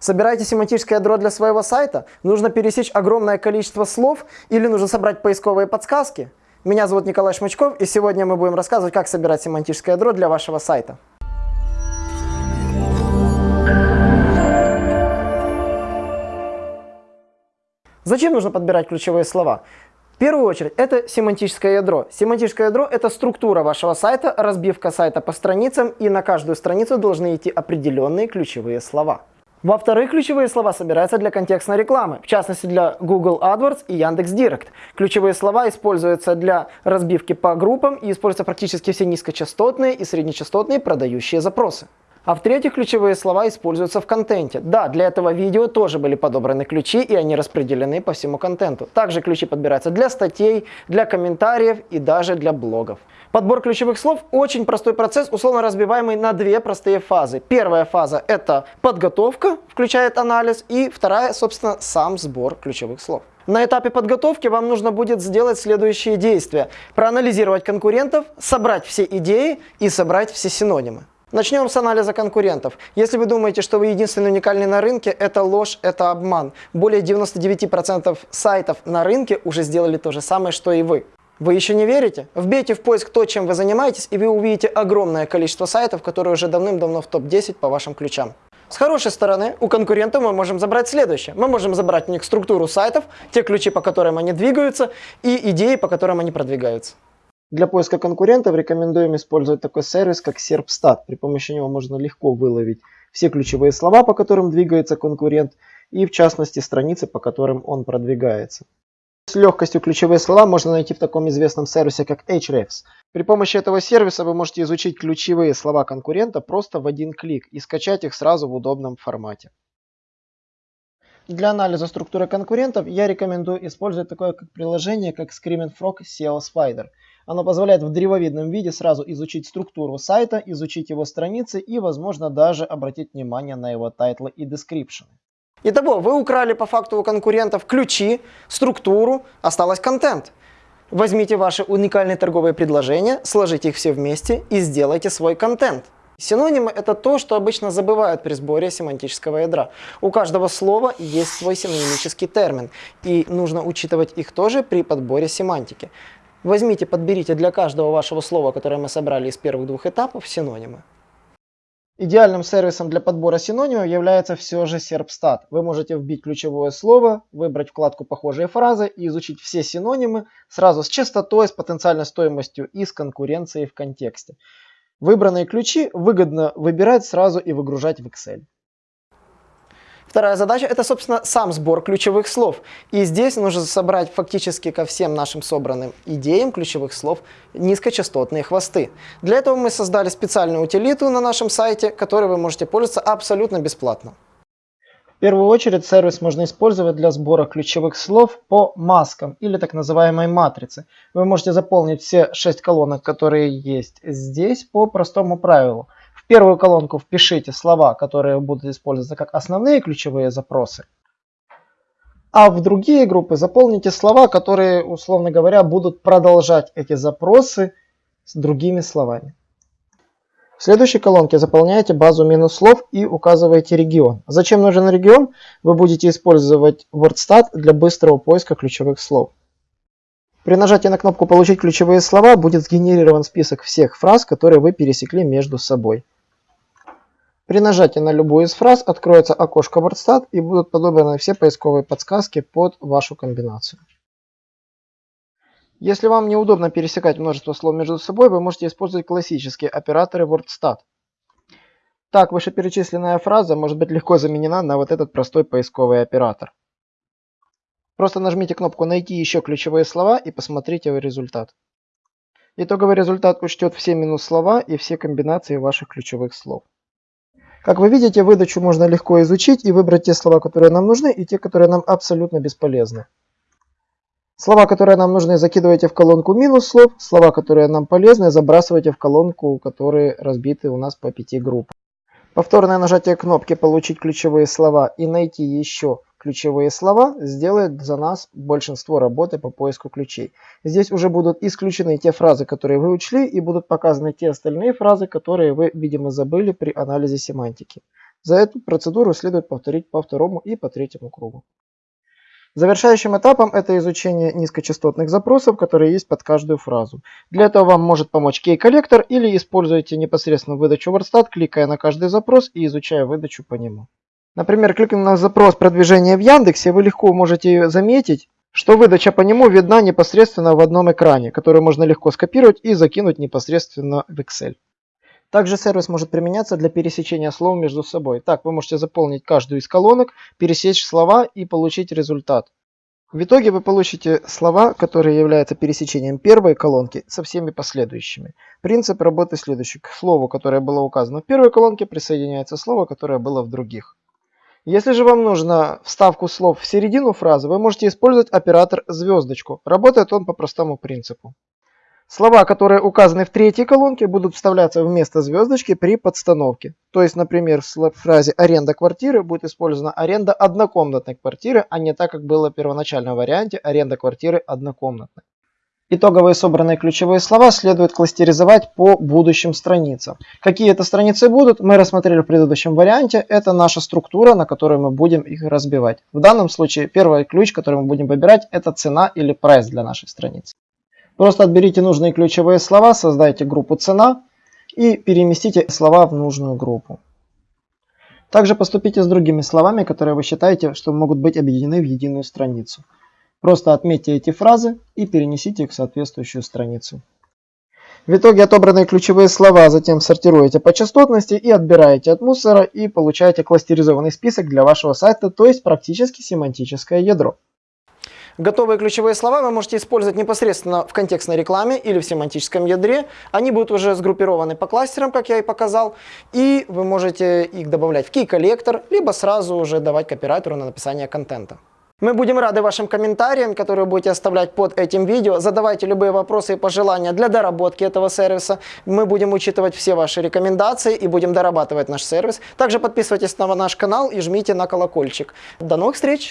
Собираете семантическое ядро для своего сайта? Нужно пересечь огромное количество слов или нужно собрать поисковые подсказки? Меня зовут Николай Шмачков, и сегодня мы будем рассказывать, как собирать семантическое ядро для вашего сайта. Зачем нужно подбирать ключевые слова? В первую очередь, это семантическое ядро. Семантическое ядро – это структура вашего сайта, разбивка сайта по страницам, и на каждую страницу должны идти определенные ключевые слова. Во-вторых, ключевые слова собираются для контекстной рекламы, в частности для Google AdWords и Яндекс.Директ. Ключевые слова используются для разбивки по группам и используются практически все низкочастотные и среднечастотные продающие запросы. А в-третьих, ключевые слова используются в контенте. Да, для этого видео тоже были подобраны ключи, и они распределены по всему контенту. Также ключи подбираются для статей, для комментариев и даже для блогов. Подбор ключевых слов очень простой процесс, условно разбиваемый на две простые фазы. Первая фаза это подготовка, включает анализ, и вторая, собственно, сам сбор ключевых слов. На этапе подготовки вам нужно будет сделать следующие действия. Проанализировать конкурентов, собрать все идеи и собрать все синонимы. Начнем с анализа конкурентов. Если вы думаете, что вы единственный уникальный на рынке, это ложь, это обман. Более 99% сайтов на рынке уже сделали то же самое, что и вы. Вы еще не верите? Вбейте в поиск то, чем вы занимаетесь, и вы увидите огромное количество сайтов, которые уже давным-давно в топ-10 по вашим ключам. С хорошей стороны, у конкурентов мы можем забрать следующее. Мы можем забрать у них структуру сайтов, те ключи, по которым они двигаются, и идеи, по которым они продвигаются. Для поиска конкурентов рекомендуем использовать такой сервис, как SERPstat. При помощи него можно легко выловить все ключевые слова, по которым двигается конкурент, и в частности страницы, по которым он продвигается. С легкостью ключевые слова можно найти в таком известном сервисе, как Ahrefs. При помощи этого сервиса вы можете изучить ключевые слова конкурента просто в один клик и скачать их сразу в удобном формате. Для анализа структуры конкурентов я рекомендую использовать такое как приложение, как Screaming Frog SEO Spider – оно позволяет в древовидном виде сразу изучить структуру сайта, изучить его страницы и, возможно, даже обратить внимание на его тайтлы и description. Итого, вы украли по факту у конкурентов ключи, структуру, осталось контент. Возьмите ваши уникальные торговые предложения, сложите их все вместе и сделайте свой контент. Синонимы – это то, что обычно забывают при сборе семантического ядра. У каждого слова есть свой синонимический термин, и нужно учитывать их тоже при подборе семантики. Возьмите, подберите для каждого вашего слова, которое мы собрали из первых двух этапов, синонимы. Идеальным сервисом для подбора синонимов является все же SERPstat. Вы можете вбить ключевое слово, выбрать вкладку «Похожие фразы» и изучить все синонимы сразу с частотой, с потенциальной стоимостью и с конкуренцией в контексте. Выбранные ключи выгодно выбирать сразу и выгружать в Excel. Вторая задача – это, собственно, сам сбор ключевых слов. И здесь нужно собрать фактически ко всем нашим собранным идеям ключевых слов низкочастотные хвосты. Для этого мы создали специальную утилиту на нашем сайте, которой вы можете пользоваться абсолютно бесплатно. В первую очередь сервис можно использовать для сбора ключевых слов по маскам или так называемой матрице. Вы можете заполнить все шесть колонок, которые есть здесь по простому правилу – первую колонку впишите слова, которые будут использоваться как основные ключевые запросы. А в другие группы заполните слова, которые, условно говоря, будут продолжать эти запросы с другими словами. В следующей колонке заполняете базу минус слов и указываете регион. Зачем нужен регион? Вы будете использовать WordStat для быстрого поиска ключевых слов. При нажатии на кнопку «Получить ключевые слова» будет сгенерирован список всех фраз, которые вы пересекли между собой. При нажатии на любую из фраз откроется окошко WordStat и будут подобраны все поисковые подсказки под вашу комбинацию. Если вам неудобно пересекать множество слов между собой, вы можете использовать классические операторы WordStat. Так, вышеперечисленная фраза может быть легко заменена на вот этот простой поисковый оператор. Просто нажмите кнопку «Найти еще ключевые слова» и посмотрите результат. Итоговый результат учтет все минус слова и все комбинации ваших ключевых слов. Как вы видите, выдачу можно легко изучить и выбрать те слова, которые нам нужны, и те, которые нам абсолютно бесполезны. Слова, которые нам нужны, закидывайте в колонку минус слов. Слова, которые нам полезны, забрасывайте в колонку, которые разбиты у нас по пяти группам. Повторное нажатие кнопки «Получить ключевые слова» и «Найти еще» ключевые слова сделает за нас большинство работы по поиску ключей. Здесь уже будут исключены те фразы, которые вы учли, и будут показаны те остальные фразы, которые вы, видимо, забыли при анализе семантики. За эту процедуру следует повторить по второму и по третьему кругу. Завершающим этапом это изучение низкочастотных запросов, которые есть под каждую фразу. Для этого вам может помочь кей-коллектор или используйте непосредственно выдачу WordStat, кликая на каждый запрос и изучая выдачу по нему. Например, кликнув на запрос продвижения в Яндексе, вы легко можете заметить, что выдача по нему видна непосредственно в одном экране, который можно легко скопировать и закинуть непосредственно в Excel. Также сервис может применяться для пересечения слов между собой. Так, вы можете заполнить каждую из колонок, пересечь слова и получить результат. В итоге вы получите слова, которые являются пересечением первой колонки со всеми последующими. Принцип работы следующий. К слову, которое было указано в первой колонке, присоединяется слово, которое было в других. Если же вам нужно вставку слов в середину фразы, вы можете использовать оператор звездочку. Работает он по простому принципу. Слова, которые указаны в третьей колонке, будут вставляться вместо звездочки при подстановке. То есть, например, в фразе «аренда квартиры» будет использована аренда однокомнатной квартиры, а не так, как было в первоначальном варианте аренда квартиры однокомнатной. Итоговые собранные ключевые слова следует кластеризовать по будущим страницам. Какие это страницы будут, мы рассмотрели в предыдущем варианте. Это наша структура, на которой мы будем их разбивать. В данном случае первый ключ, который мы будем выбирать, это цена или прайс для нашей страницы. Просто отберите нужные ключевые слова, создайте группу «Цена» и переместите слова в нужную группу. Также поступите с другими словами, которые вы считаете, что могут быть объединены в единую страницу. Просто отметьте эти фразы и перенесите их в соответствующую страницу. В итоге отобранные ключевые слова затем сортируете по частотности и отбираете от мусора и получаете кластеризованный список для вашего сайта, то есть практически семантическое ядро. Готовые ключевые слова вы можете использовать непосредственно в контекстной рекламе или в семантическом ядре. Они будут уже сгруппированы по кластерам, как я и показал. И вы можете их добавлять в key-коллектор, либо сразу уже давать копирайтеру на написание контента. Мы будем рады вашим комментариям, которые будете оставлять под этим видео. Задавайте любые вопросы и пожелания для доработки этого сервиса. Мы будем учитывать все ваши рекомендации и будем дорабатывать наш сервис. Также подписывайтесь на наш канал и жмите на колокольчик. До новых встреч!